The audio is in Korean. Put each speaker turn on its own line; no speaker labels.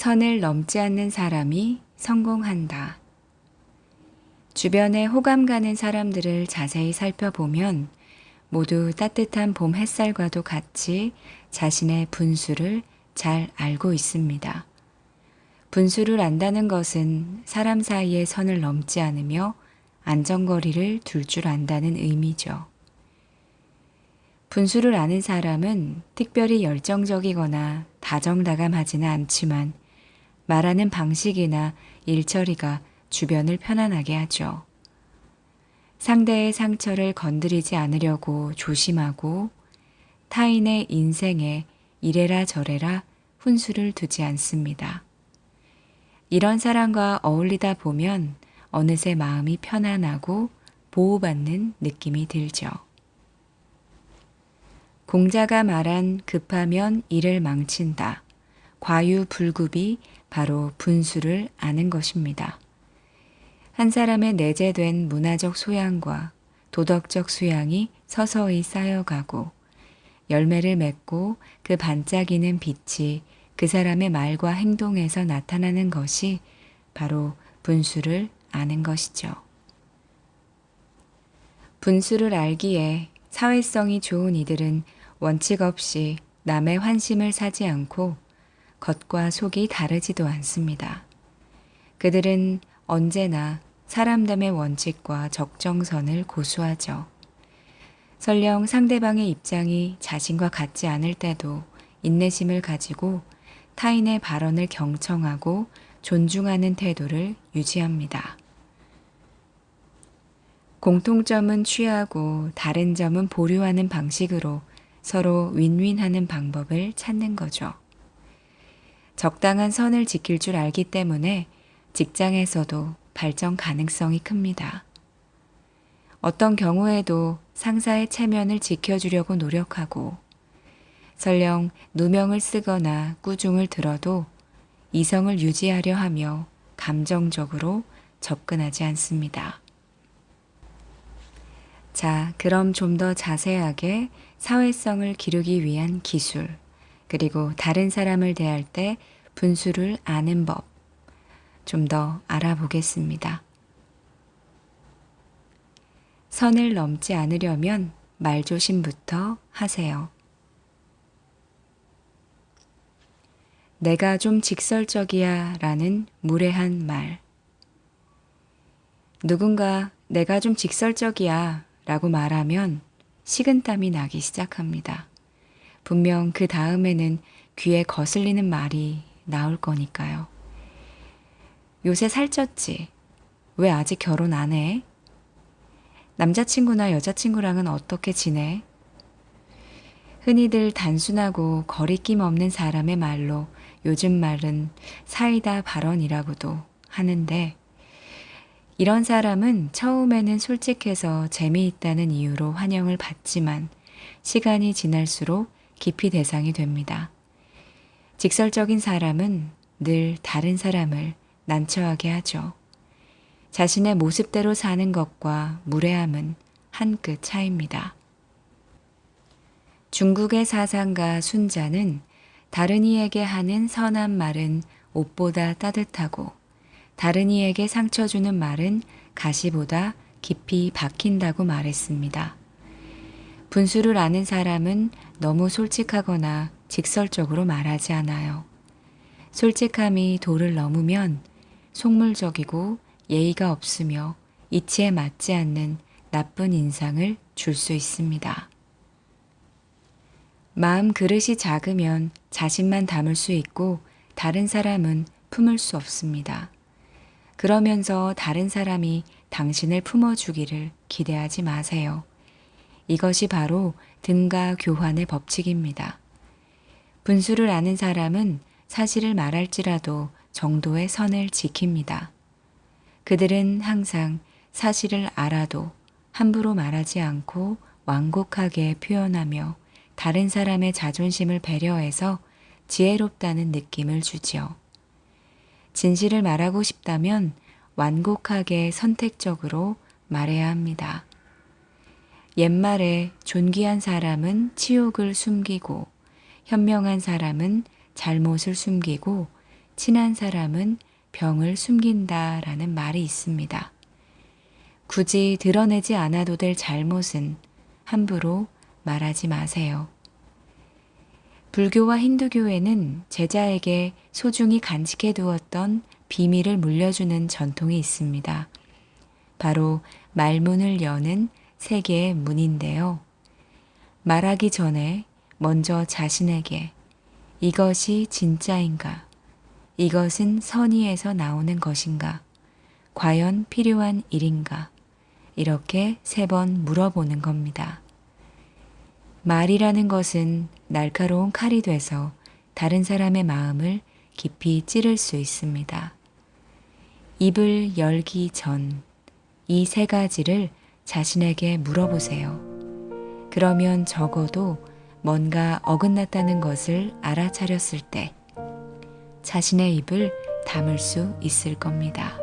선을 넘지 않는 사람이 성공한다. 주변에 호감 가는 사람들을 자세히 살펴보면 모두 따뜻한 봄 햇살과도 같이 자신의 분수를 잘 알고 있습니다. 분수를 안다는 것은 사람 사이의 선을 넘지 않으며 안전거리를 둘 줄 안다는 의미죠. 분수를 아는 사람은 특별히 열정적이거나 다정다감하지는 않지만 말하는 방식이나 일처리가 주변을 편안하게 하죠. 상대의 상처를 건드리지 않으려고 조심하고 타인의 인생에 이래라 저래라 훈수를 두지 않습니다. 이런 사람과 어울리다 보면 어느새 마음이 편안하고 보호받는 느낌이 들죠. 공자가 말한 급하면 일을 망친다. 과유불급이 바로 분수를 아는 것입니다. 한 사람의 내재된 문화적 소양과 도덕적 수양이 서서히 쌓여가고 열매를 맺고 그 반짝이는 빛이 그 사람의 말과 행동에서 나타나는 것이 바로 분수를 아는 것이죠. 분수를 알기에 사회성이 좋은 이들은 원칙 없이 남의 환심을 사지 않고 겉과 속이 다르지도 않습니다. 그들은 언제나 사람됨의 원칙과 적정선을 고수하죠. 설령 상대방의 입장이 자신과 같지 않을 때도 인내심을 가지고 타인의 발언을 경청하고 존중하는 태도를 유지합니다. 공통점은 취하고 다른 점은 보류하는 방식으로 서로 윈윈하는 방법을 찾는 거죠. 적당한 선을 지킬 줄 알기 때문에 직장에서도 발전 가능성이 큽니다. 어떤 경우에도 상사의 체면을 지켜주려고 노력하고 설령 누명을 쓰거나 꾸중을 들어도 이성을 유지하려 하며 감정적으로 접근하지 않습니다. 자, 그럼 좀 더 자세하게 사회성을 기르기 위한 기술, 그리고 다른 사람을 대할 때 분수를 아는 법, 좀 더 알아보겠습니다. 선을 넘지 않으려면 말조심부터 하세요. 내가 좀 직설적이야 라는 무례한 말. 누군가 내가 좀 직설적이야 라고 말하면 식은땀이 나기 시작합니다. 분명 그 다음에는 귀에 거슬리는 말이 나올 거니까요. 요새 살쪘지? 왜 아직 결혼 안 해? 남자친구나 여자친구랑은 어떻게 지내? 흔히들 단순하고 거리낌 없는 사람의 말로 요즘 말은 사이다 발언이라고도 하는데 이런 사람은 처음에는 솔직해서 재미있다는 이유로 환영을 받지만 시간이 지날수록 깊이 대상이 됩니다. 직설적인 사람은 늘 다른 사람을 난처하게 하죠. 자신의 모습대로 사는 것과 무례함은 한 끗 차이입니다. 중국의 사상가 순자는 다른 이에게 하는 선한 말은 옷보다 따뜻하고 다른 이에게 상처 주는 말은 가시보다 깊이 박힌다고 말했습니다. 분수를 아는 사람은 너무 솔직하거나 직설적으로 말하지 않아요. 솔직함이 도를 넘으면 속물적이고 예의가 없으며 이치에 맞지 않는 나쁜 인상을 줄 수 있습니다. 마음 그릇이 작으면 자신만 담을 수 있고 다른 사람은 품을 수 없습니다. 그러면서 다른 사람이 당신을 품어주기를 기대하지 마세요. 이것이 바로 등가 교환의 법칙입니다. 분수를 아는 사람은 사실을 말할지라도 정도의 선을 지킵니다. 그들은 항상 사실을 알아도 함부로 말하지 않고 완곡하게 표현하며 다른 사람의 자존심을 배려해서 지혜롭다는 느낌을 주지요. 진실을 말하고 싶다면 완곡하게 선택적으로 말해야 합니다. 옛말에 존귀한 사람은 치욕을 숨기고 현명한 사람은 잘못을 숨기고 친한 사람은 병을 숨긴다 라는 말이 있습니다. 굳이 드러내지 않아도 될 잘못은 함부로 말하지 마세요. 불교와 힌두교에는 제자에게 소중히 간직해 두었던 비밀을 물려주는 전통이 있습니다. 바로 말문을 여는 세 개의 문인데요. 말하기 전에 먼저 자신에게 이것이 진짜인가? 이것은 선의에서 나오는 것인가? 과연 필요한 일인가? 이렇게 세 번 물어보는 겁니다. 말이라는 것은 날카로운 칼이 돼서 다른 사람의 마음을 깊이 찌를 수 있습니다. 입을 열기 전 이 세 가지를 자신에게 물어보세요. 그러면 적어도 뭔가 어긋났다는 것을 알아차렸을 때 자신의 입을 담을 수 있을 겁니다.